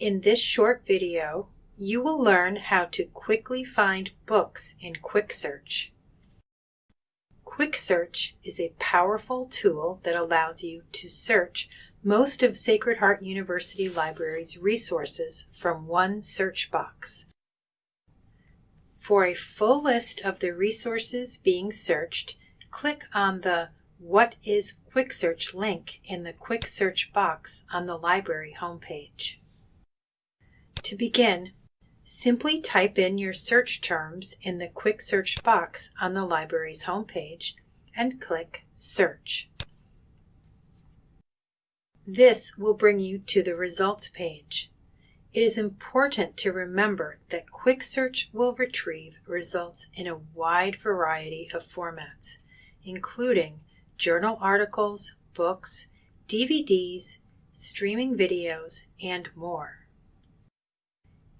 In this short video, you will learn how to quickly find books in Quick Search. Quick Search is a powerful tool that allows you to search most of Sacred Heart University Library's resources from one search box. For a full list of the resources being searched, click on the What is Quick Search link in the Quick Search box on the library homepage. To begin, simply type in your search terms in the Quick Search box on the library's homepage and click Search. This will bring you to the results page. It is important to remember that Quick Search will retrieve results in a wide variety of formats, including journal articles, books, DVDs, streaming videos, and more.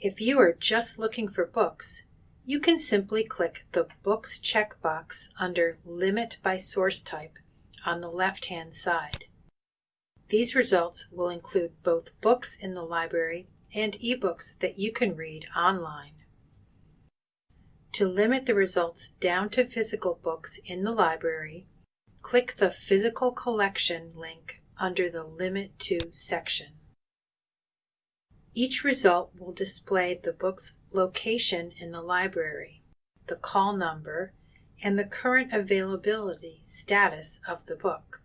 If you are just looking for books, you can simply click the Books checkbox under Limit by Source Type on the left-hand side. These results will include both books in the library and ebooks that you can read online. To limit the results down to physical books in the library, click the Physical Collection link under the Limit To section. Each result will display the book's location in the library, the call number, and the current availability status of the book.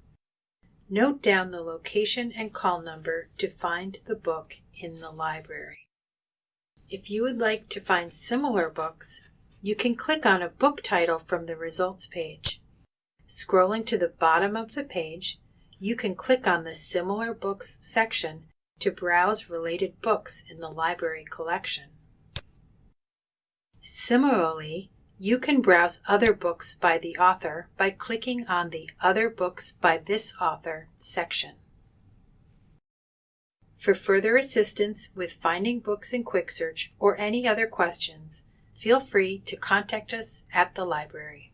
Note down the location and call number to find the book in the library. If you would like to find similar books, you can click on a book title from the results page. Scrolling to the bottom of the page, you can click on the Similar Books section to browse related books in the library collection. Similarly, you can browse other books by the author by clicking on the Other Books by this author section. For further assistance with finding books in Quick Search or any other questions, feel free to contact us at the library.